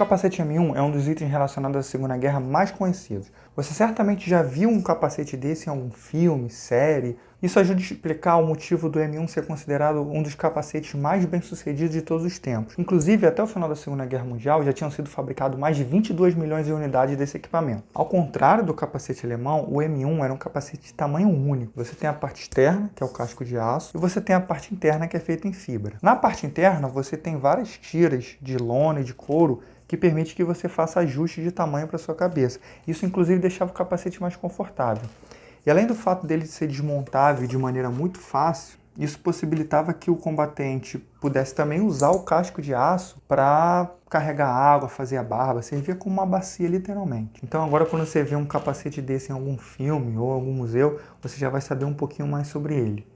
capacete M1 é um dos itens relacionados à Segunda Guerra mais conhecidos. Você certamente já viu um capacete desse em algum filme, série. Isso ajuda a explicar o motivo do M1 ser considerado um dos capacetes mais bem-sucedidos de todos os tempos. Inclusive, até o final da Segunda Guerra Mundial já tinham sido fabricados mais de 22 milhões de unidades desse equipamento. Ao contrário do capacete alemão, o M1 era um capacete de tamanho único. Você tem a parte externa, que é o casco de aço, e você tem a parte interna, que é feita em fibra. Na parte interna, você tem várias tiras de lona e de couro que permite que você faça ajustes de tamanho para sua cabeça. Isso, inclusive, deixava o capacete mais confortável. E além do fato dele ser desmontável de maneira muito fácil, isso possibilitava que o combatente pudesse também usar o casco de aço para carregar água, fazer a barba, servia como uma bacia literalmente. Então agora quando você vê um capacete desse em algum filme ou algum museu, você já vai saber um pouquinho mais sobre ele.